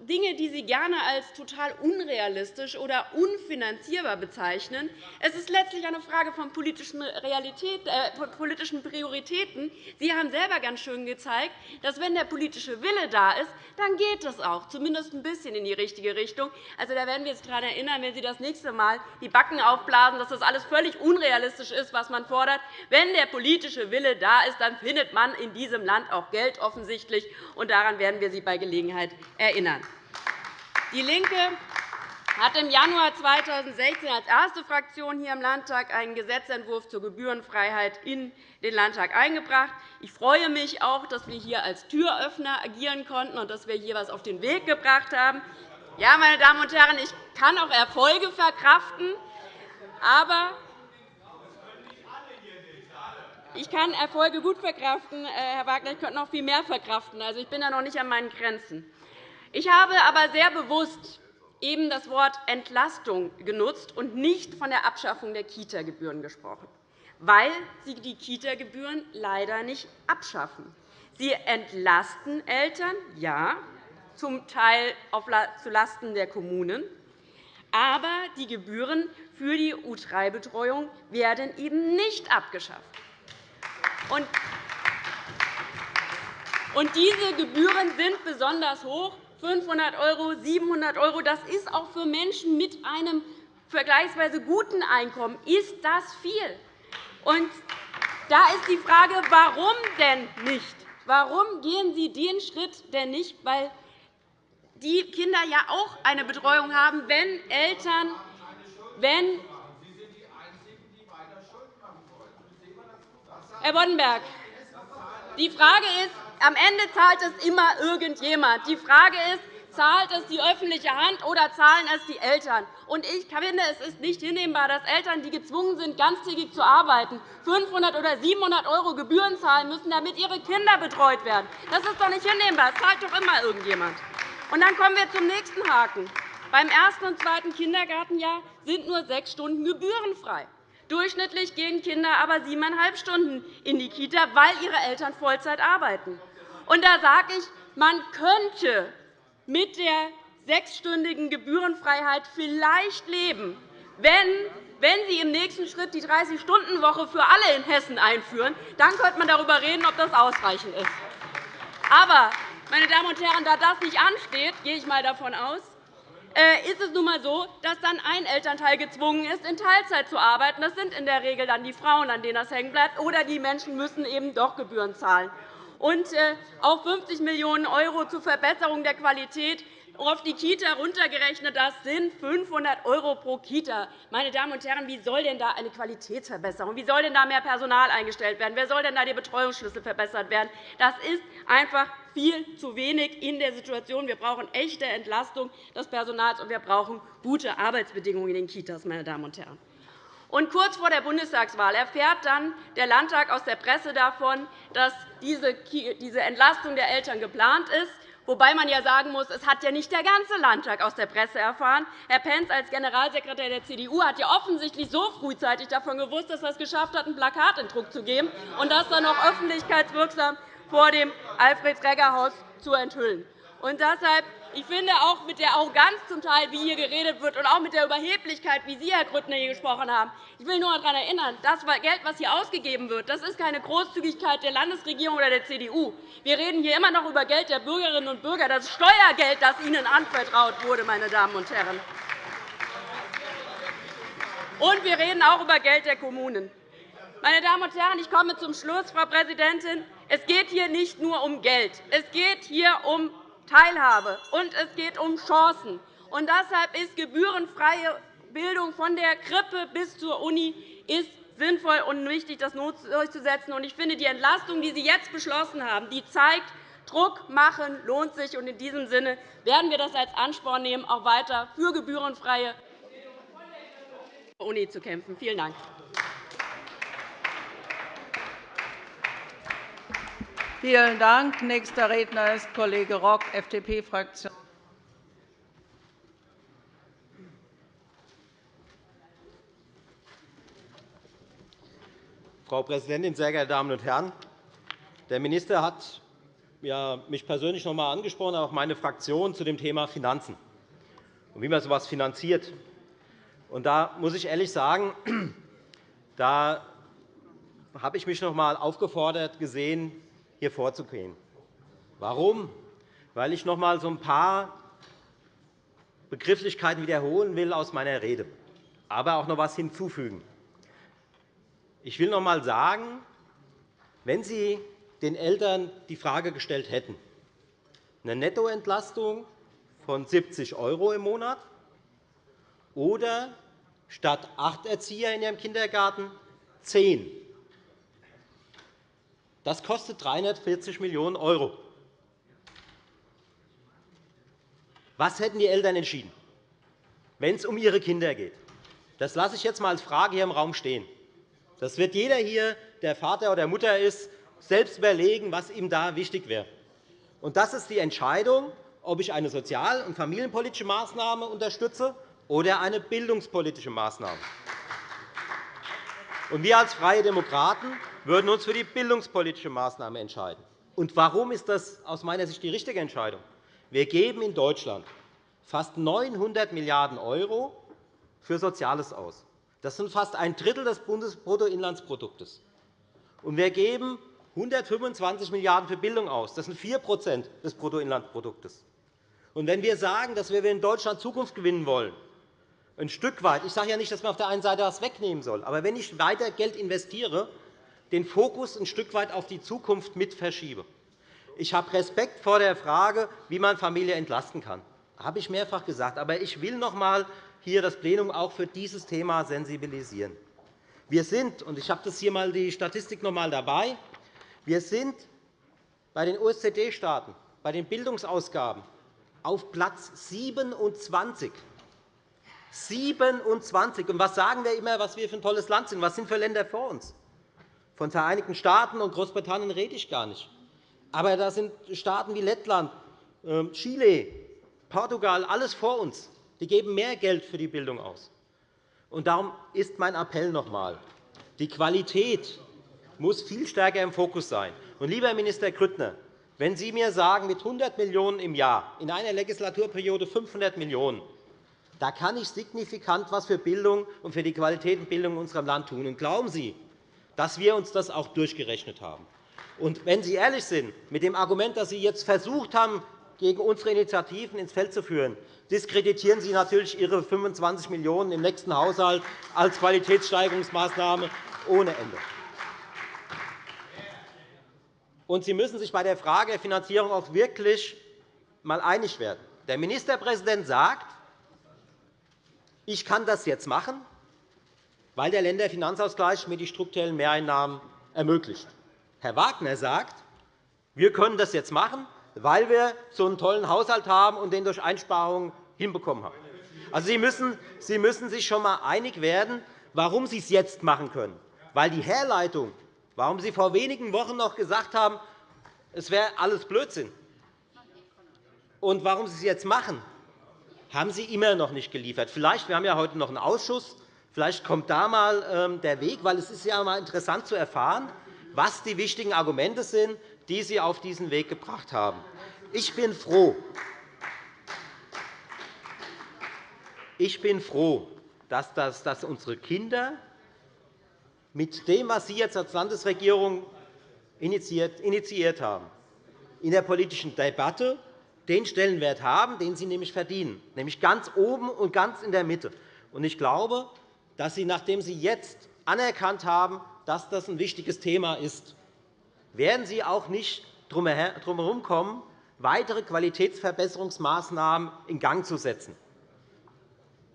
Dinge, die Sie gerne als total unrealistisch oder unfinanzierbar bezeichnen. Es ist letztlich eine Frage von politischen, Realität, äh, politischen Prioritäten. Sie haben selber ganz schön gezeigt, dass, wenn der politische Wille da ist, dann geht es auch, zumindest ein bisschen in die richtige Richtung. Also, da werden wir uns daran erinnern, wenn Sie das nächste Mal die Backen aufblasen, dass das alles völlig unrealistisch ist, was man fordert. Wenn der politische Wille da ist, dann findet man in diesem Land auch Geld offensichtlich. Und daran werden wir Sie bei Gelegenheit erinnern erinnern. DIE LINKE hat im Januar 2016 als erste Fraktion hier im Landtag einen Gesetzentwurf zur Gebührenfreiheit in den Landtag eingebracht. Ich freue mich auch, dass wir hier als Türöffner agieren konnten und dass wir hier etwas auf den Weg gebracht haben. Ja, meine Damen und Herren, ich kann auch Erfolge verkraften, aber ich kann Erfolge gut verkraften, äh, Herr Wagner. Ich könnte noch viel mehr verkraften. Also, ich bin da noch nicht an meinen Grenzen. Ich habe aber sehr bewusst eben das Wort Entlastung genutzt und nicht von der Abschaffung der Kita-Gebühren gesprochen, weil Sie die Kita-Gebühren leider nicht abschaffen. Sie entlasten Eltern, ja, zum Teil zulasten der Kommunen, aber die Gebühren für die U3-Betreuung werden eben nicht abgeschafft. Und diese Gebühren sind besonders hoch, 500 €, 700 €. Das ist auch für Menschen mit einem vergleichsweise guten Einkommen ist das viel. Und da ist die Frage, warum denn nicht? Warum gehen Sie den Schritt denn nicht? Weil die Kinder ja auch eine Betreuung haben, wenn Eltern, wenn Herr Boddenberg, die Frage ist, am Ende zahlt es immer irgendjemand. Die Frage ist, zahlt es die öffentliche Hand oder zahlen es die Eltern? Ich finde, es ist nicht hinnehmbar, dass Eltern, die gezwungen sind, ganztägig zu arbeiten, 500 oder 700 € Gebühren zahlen müssen, damit ihre Kinder betreut werden. Das ist doch nicht hinnehmbar. Das zahlt doch immer irgendjemand. Und dann kommen wir zum nächsten Haken. Beim ersten und zweiten Kindergartenjahr sind nur sechs Stunden gebührenfrei. Durchschnittlich gehen Kinder aber siebeneinhalb Stunden in die Kita, weil ihre Eltern Vollzeit arbeiten. Und da sage ich, man könnte mit der sechsstündigen Gebührenfreiheit vielleicht leben, wenn wenn Sie im nächsten Schritt die 30-Stunden-Woche für alle in Hessen einführen, dann könnte man darüber reden, ob das ausreichend ist. Aber, meine Damen und Herren, da das nicht ansteht, gehe ich einmal davon aus, äh, ist es nun einmal so, dass dann ein Elternteil gezwungen ist, in Teilzeit zu arbeiten. Das sind in der Regel dann die Frauen, an denen das hängen bleibt, oder die Menschen müssen eben doch Gebühren zahlen und äh, auch 50 Millionen € zur Verbesserung der Qualität auf die Kita runtergerechnet, das sind 500 € pro Kita. Meine Damen und Herren, wie soll denn da eine Qualitätsverbesserung, wie soll denn da mehr Personal eingestellt werden, wer soll denn da die Betreuungsschlüssel verbessert werden? Das ist einfach viel zu wenig in der Situation. Wir brauchen echte Entlastung des Personals, und wir brauchen gute Arbeitsbedingungen in den Kitas. Meine Damen und Herren. Und kurz vor der Bundestagswahl erfährt dann der Landtag aus der Presse davon, dass diese Entlastung der Eltern geplant ist. Wobei man ja sagen muss, es hat ja nicht der ganze Landtag aus der Presse erfahren. Herr Pentz als Generalsekretär der CDU hat ja offensichtlich so frühzeitig davon gewusst, dass er es geschafft hat, ein Plakat in Druck zu geben und das dann noch öffentlichkeitswirksam vor dem Alfred-Regger-Haus zu enthüllen. Und deshalb Ich finde auch mit der Arroganz zum Teil, wie hier geredet wird, und auch mit der Überheblichkeit, wie Sie, Herr Grüttner, hier gesprochen haben. Ich will nur daran erinnern, das Geld, das hier ausgegeben wird, das ist keine Großzügigkeit der Landesregierung oder der CDU. Wir reden hier immer noch über Geld der Bürgerinnen und Bürger, das Steuergeld, das Ihnen anvertraut wurde. Meine Damen und Herren. Und wir reden auch über Geld der Kommunen. Meine Damen und Herren, ich komme zum Schluss, Frau Präsidentin. Es geht hier nicht nur um Geld. Es geht hier um Teilhabe, und es geht um Chancen. Und deshalb ist gebührenfreie Bildung von der Krippe bis zur Uni ist sinnvoll und wichtig, das durchzusetzen. Ich finde, die Entlastung, die Sie jetzt beschlossen haben, die zeigt, Druck machen lohnt sich. In diesem Sinne werden wir das als Ansporn nehmen, auch weiter für gebührenfreie Bildung von der Uni zu kämpfen. Vielen Dank. Vielen Dank. Nächster Redner ist Kollege Rock, FDP-Fraktion. Frau Präsidentin, sehr geehrte Damen und Herren! Der Minister hat mich persönlich noch einmal angesprochen, auch meine Fraktion, zu dem Thema Finanzen und wie man so etwas finanziert. Da muss ich ehrlich sagen, da habe ich mich noch einmal aufgefordert gesehen, hier vorzugehen. Warum? Weil ich noch einmal so ein paar Begrifflichkeiten wiederholen will aus meiner Rede, aber auch noch etwas hinzufügen. Ich will noch einmal sagen, wenn Sie den Eltern die Frage gestellt hätten, eine Nettoentlastung von 70 € im Monat oder statt acht Erzieher in Ihrem Kindergarten zehn, das kostet 340 Millionen €. Was hätten die Eltern entschieden, wenn es um ihre Kinder geht? Das lasse ich jetzt einmal als Frage hier im Raum stehen. Das wird jeder hier, der Vater oder Mutter ist, selbst überlegen, was ihm da wichtig wäre. das ist die Entscheidung, ob ich eine sozial- und familienpolitische Maßnahme unterstütze oder eine bildungspolitische Maßnahme. wir als Freie Demokraten würden uns für die bildungspolitische Maßnahme entscheiden. Und warum ist das aus meiner Sicht die richtige Entscheidung? Wir geben in Deutschland fast 900 Milliarden € für Soziales aus. Das sind fast ein Drittel des Bundesbruttoinlandsproduktes. Und wir geben 125 Milliarden € für Bildung aus. Das sind 4% des Bruttoinlandsproduktes. Und wenn wir sagen, dass wir in Deutschland Zukunft gewinnen wollen, ein Stück weit, ich sage ja nicht, dass man auf der einen Seite etwas wegnehmen soll, aber wenn ich weiter Geld investiere, den Fokus ein Stück weit auf die Zukunft mit verschiebe. Ich habe Respekt vor der Frage, wie man Familie entlasten kann. Das habe ich mehrfach gesagt. Aber ich will noch einmal hier das Plenum auch für dieses Thema sensibilisieren. Wir sind, und ich habe hier mal die Statistik noch einmal dabei, wir sind bei den OECD-Staaten bei den Bildungsausgaben auf Platz 27. 27. Und was sagen wir immer, was wir für ein tolles Land sind? Was sind für Länder vor uns? Von Vereinigten Staaten und Großbritannien rede ich gar nicht. Aber da sind Staaten wie Lettland, ähm, Chile, Portugal, alles vor uns. Die geben mehr Geld für die Bildung aus. Und darum ist mein Appell noch einmal. Die Qualität muss viel stärker im Fokus sein. Und, lieber Minister Grüttner, wenn Sie mir sagen, mit 100 Millionen € im Jahr, in einer Legislaturperiode 500 Millionen €, da kann ich signifikant etwas für Bildung und für die Qualität der Bildung in unserem Land tun. Und glauben Sie, dass wir uns das auch durchgerechnet haben. Und wenn Sie ehrlich sind mit dem Argument, das Sie jetzt versucht haben, gegen unsere Initiativen ins Feld zu führen, diskreditieren Sie natürlich Ihre 25 Millionen € im nächsten Haushalt als Qualitätssteigerungsmaßnahme ohne Ende. Und Sie müssen sich bei der Frage der Finanzierung auch wirklich einmal einig werden. Der Ministerpräsident sagt, ich kann das jetzt machen, weil der Länderfinanzausgleich mir die strukturellen Mehreinnahmen ermöglicht. Herr Wagner sagt, wir können das jetzt machen, weil wir so einen tollen Haushalt haben und den durch Einsparungen hinbekommen haben. Also, Sie, müssen, Sie müssen sich schon einmal einig werden, warum Sie es jetzt machen können. Weil die Herleitung, warum Sie vor wenigen Wochen noch gesagt haben, es wäre alles Blödsinn, und warum Sie es jetzt machen, haben Sie immer noch nicht geliefert. Vielleicht, wir haben ja heute noch einen Ausschuss, Vielleicht kommt da einmal ähm, der Weg, weil es ist ja einmal interessant zu erfahren, was die wichtigen Argumente sind, die Sie auf diesen Weg gebracht haben. Ich bin froh, Ich bin froh, dass, das, dass unsere Kinder mit dem, was Sie jetzt als Landesregierung initiiert, initiiert haben, in der politischen Debatte den Stellenwert haben, den sie nämlich verdienen, nämlich ganz oben und ganz in der Mitte. Ich glaube, dass Sie, nachdem Sie jetzt anerkannt haben, dass das ein wichtiges Thema ist, werden Sie auch nicht drum herum kommen, weitere Qualitätsverbesserungsmaßnahmen in Gang zu setzen,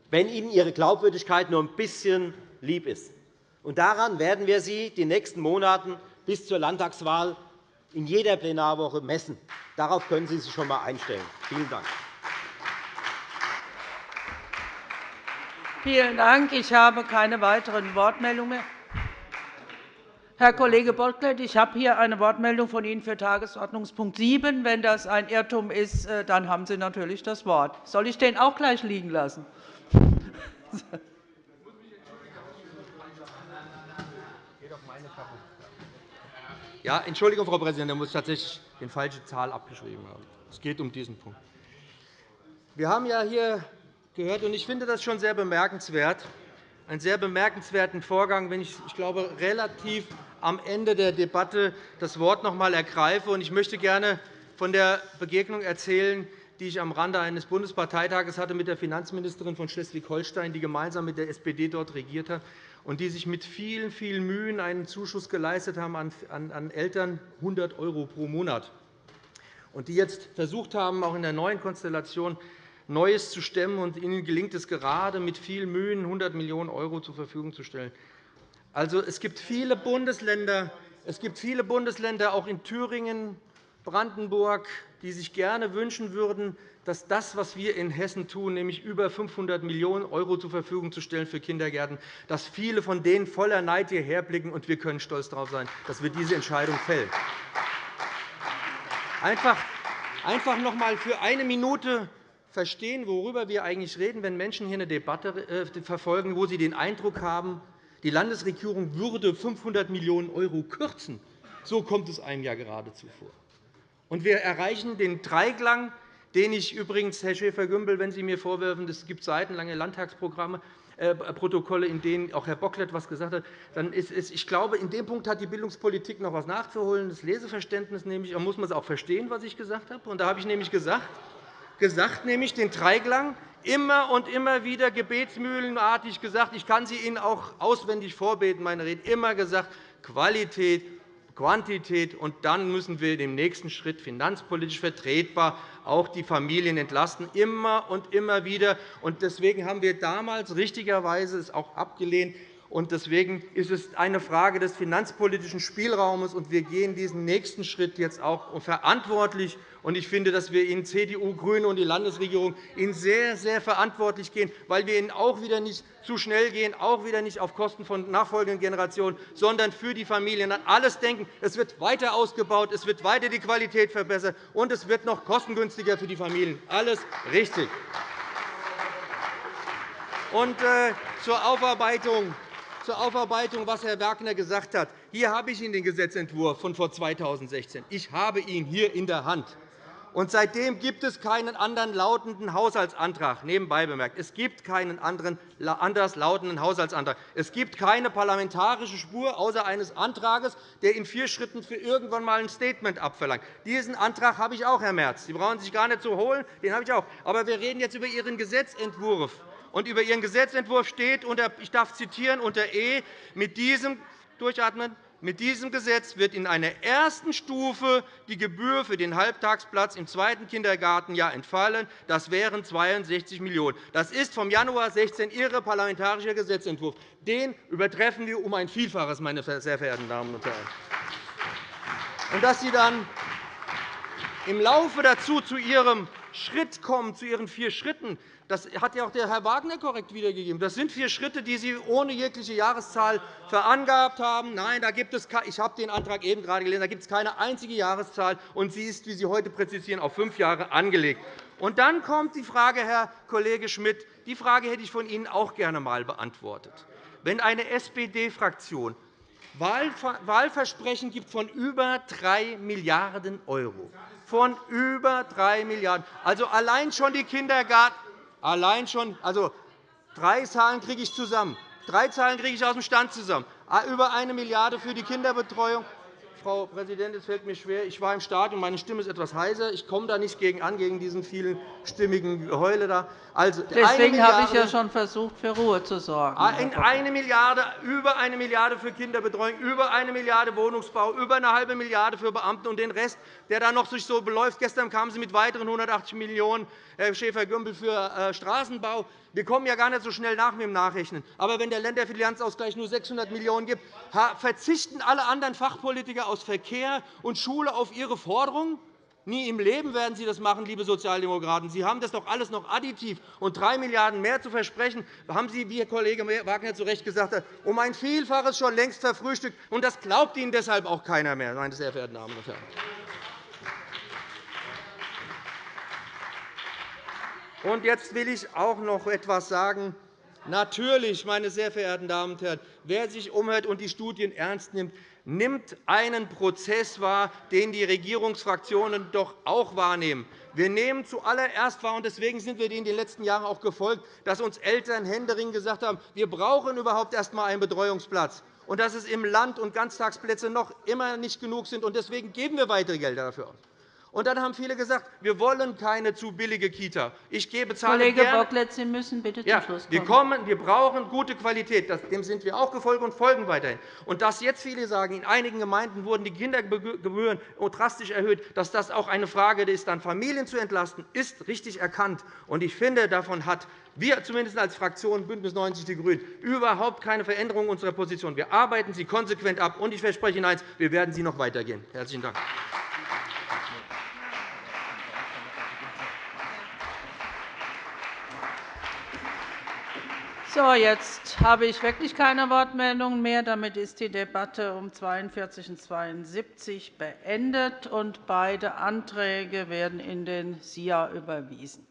wenn Ihnen Ihre Glaubwürdigkeit nur ein bisschen lieb ist. Daran werden wir Sie die nächsten Monate bis zur Landtagswahl in jeder Plenarwoche messen. Darauf können Sie sich schon einmal einstellen. Vielen Dank. Vielen Dank. Ich habe keine weiteren Wortmeldungen. Herr Kollege Bocklet, ich habe hier eine Wortmeldung von Ihnen für Tagesordnungspunkt 7. Wenn das ein Irrtum ist, äh, dann haben Sie natürlich das Wort. Soll ich den auch gleich liegen lassen? Ja, Entschuldigung, Frau Präsidentin, da muss ich tatsächlich die falsche Zahl abgeschrieben haben. Es geht um diesen Punkt. Wir haben ja hier gehört, ich finde das schon sehr bemerkenswert, einen sehr bemerkenswerten Vorgang, wenn ich, ich glaube, relativ am Ende der Debatte das Wort noch einmal ergreife. Ich möchte gerne von der Begegnung erzählen, die ich am Rande eines Bundesparteitages hatte mit der Finanzministerin von Schleswig-Holstein, die gemeinsam mit der SPD dort regiert hat und die sich mit vielen, vielen Mühen einen Zuschuss geleistet haben an Eltern 100 € pro Monat und die jetzt versucht haben, auch in der neuen Konstellation Neues zu stemmen. Und ihnen gelingt es gerade, mit viel Mühen 100 Millionen € zur Verfügung zu stellen. Also, es gibt viele Bundesländer, es gibt viele Bundesländer, auch in Thüringen, Brandenburg, die sich gerne wünschen würden, dass das, was wir in Hessen tun, nämlich über 500 Millionen € zur Verfügung zu stellen für Kindergärten, dass viele von denen voller Neid hierher blicken, und wir können stolz darauf sein, dass wir diese Entscheidung fällen. Einfach, einfach noch einmal für eine Minute verstehen, worüber wir eigentlich reden, wenn Menschen hier eine Debatte äh, verfolgen, wo sie den Eindruck haben, die Landesregierung würde 500 Millionen € kürzen. So kommt es einem ja geradezu vor. Und wir erreichen den Dreiklang den ich übrigens, Herr Schäfer-Gümbel, wenn Sie mir vorwerfen, es gibt seitenlange Landtagsprogramme, äh, Protokolle, in denen auch Herr Bocklet etwas gesagt hat, dann ist es, ich glaube, in dem Punkt hat die Bildungspolitik noch etwas nachzuholen. Das Leseverständnis nämlich, da muss man es auch verstehen, was ich gesagt habe. Und da habe ich nämlich gesagt, gesagt nämlich den Dreiklang immer und immer wieder gebetsmühlenartig gesagt. Ich kann sie Ihnen auch auswendig vorbeten, meine Rede. Immer gesagt, Qualität, Quantität. Und dann müssen wir im nächsten Schritt finanzpolitisch vertretbar auch die Familien entlasten, immer und immer wieder. Deswegen haben wir damals richtigerweise es auch abgelehnt, Deswegen ist es eine Frage des finanzpolitischen Spielraums, und wir gehen diesen nächsten Schritt jetzt auch verantwortlich. Ich finde, dass wir in CDU, GRÜNE und die Landesregierung ihn sehr, sehr verantwortlich gehen, weil wir ihn auch wieder nicht zu schnell gehen, auch wieder nicht auf Kosten von nachfolgenden Generationen, sondern für die Familien an alles denken. Es wird weiter ausgebaut, es wird weiter die Qualität verbessert, und es wird noch kostengünstiger für die Familien. Alles richtig. Und, äh, zur Aufarbeitung zur Aufarbeitung, was Herr Wagner gesagt hat. Hier habe ich Ihnen den Gesetzentwurf von vor 2016. Ich habe ihn hier in der Hand. Und seitdem gibt es keinen anderen lautenden Haushaltsantrag. Nebenbei bemerkt, es gibt keinen anderen anders lautenden Haushaltsantrag. Es gibt keine parlamentarische Spur außer eines Antrags, der in vier Schritten für irgendwann einmal ein Statement abverlangt. Diesen Antrag habe ich auch, Herr Merz. Sie brauchen sich gar nicht zu holen. Den habe ich auch. Aber wir reden jetzt über Ihren Gesetzentwurf. Und über Ihren Gesetzentwurf steht, unter, ich darf zitieren, unter E, mit diesem, durchatmen, mit diesem Gesetz wird in einer ersten Stufe die Gebühr für den Halbtagsplatz im zweiten Kindergartenjahr entfallen. Das wären 62 Millionen €. Das ist vom Januar 2016 Ihr parlamentarischer Gesetzentwurf. Den übertreffen wir um ein Vielfaches, meine sehr verehrten Damen und Herren. Und dass Sie dann im Laufe dazu zu Ihrem Schritt kommen, zu Ihren vier Schritten, das hat ja auch der Herr Wagner korrekt wiedergegeben. Das sind vier Schritte, die Sie ohne jegliche Jahreszahl verangabt haben. Nein, da gibt es, ich habe den Antrag eben gerade gelesen. Da gibt es keine einzige Jahreszahl, und sie ist, wie Sie heute präzisieren, auf fünf Jahre angelegt. Und dann kommt die Frage, Herr Kollege Schmidt, die Frage hätte ich von Ihnen auch gerne einmal beantwortet. Wenn eine SPD-Fraktion Wahlversprechen gibt von über 3 Milliarden €, von über 3 Milliarden €, also allein schon die Kindergarten Allein schon, also Drei Zahlen kriege ich zusammen. Drei Zahlen kriege ich aus dem Stand zusammen. Ah, über 1 Milliarde € für die Kinderbetreuung, Frau Präsidentin, es fällt mir schwer. Ich war im Stadion, meine Stimme ist etwas heiser. Ich komme da nicht gegen an, gegen diesen vielen stimmigen Geheule da. Also, Deswegen habe ich ja schon versucht, für Ruhe zu sorgen. Ah, in eine Milliarde, über eine Milliarde € für Kinderbetreuung, über eine Milliarde € Wohnungsbau, über eine halbe Milliarde € für Beamte und den Rest, der da noch sich so beläuft. Gestern kamen Sie mit weiteren 180 Millionen €, Herr Schäfer-Gümbel, für äh, Straßenbau. Wir kommen ja gar nicht so schnell nach mit dem Nachrechnen. Aber wenn der Länderfinanzausgleich nur 600 Millionen € gibt, verzichten alle anderen Fachpolitiker aus Verkehr und Schule auf ihre Forderungen? Nie im Leben werden Sie das machen, liebe Sozialdemokraten. Sie haben das doch alles noch additiv. Und 3 Milliarden € mehr zu versprechen, haben Sie, wie Herr Kollege Wagner zu Recht gesagt hat, um ein Vielfaches schon längst verfrühstückt. Und das glaubt Ihnen deshalb auch keiner mehr, meine sehr verehrten Damen und Herren. Und jetzt will ich auch noch etwas sagen. Natürlich, meine sehr verehrten Damen und Herren, wer sich umhört und die Studien ernst nimmt, nimmt einen Prozess wahr, den die Regierungsfraktionen doch auch wahrnehmen. Wir nehmen zuallererst wahr, und deswegen sind wir in den letzten Jahren auch gefolgt, dass uns Eltern händeringend gesagt haben, wir brauchen überhaupt erst einmal einen Betreuungsplatz und dass es im Land und Ganztagsplätze noch immer nicht genug sind. Deswegen geben wir weitere Gelder dafür aus. Und dann haben viele gesagt, wir wollen keine zu billige Kita. Ich gebe Kollege gerne. Bocklet, Sie müssen bitte ja, zum Schluss kommen. Wir, kommen. wir brauchen gute Qualität. Dem sind wir auch gefolgt und folgen weiterhin. Und dass jetzt viele sagen, in einigen Gemeinden wurden die Kindergebühren drastisch erhöht, dass das auch eine Frage ist, dann Familien zu entlasten, ist richtig erkannt. Und ich finde, davon hat wir zumindest als Fraktion BÜNDNIS 90 die GRÜNEN überhaupt keine Veränderung unserer Position. Wir arbeiten sie konsequent ab. Und ich verspreche Ihnen eines, wir werden sie noch weitergehen. Herzlichen Dank. So, jetzt habe ich wirklich keine Wortmeldungen mehr. Damit ist die Debatte um 42 und 72 beendet, und beide Anträge werden in den SIA überwiesen.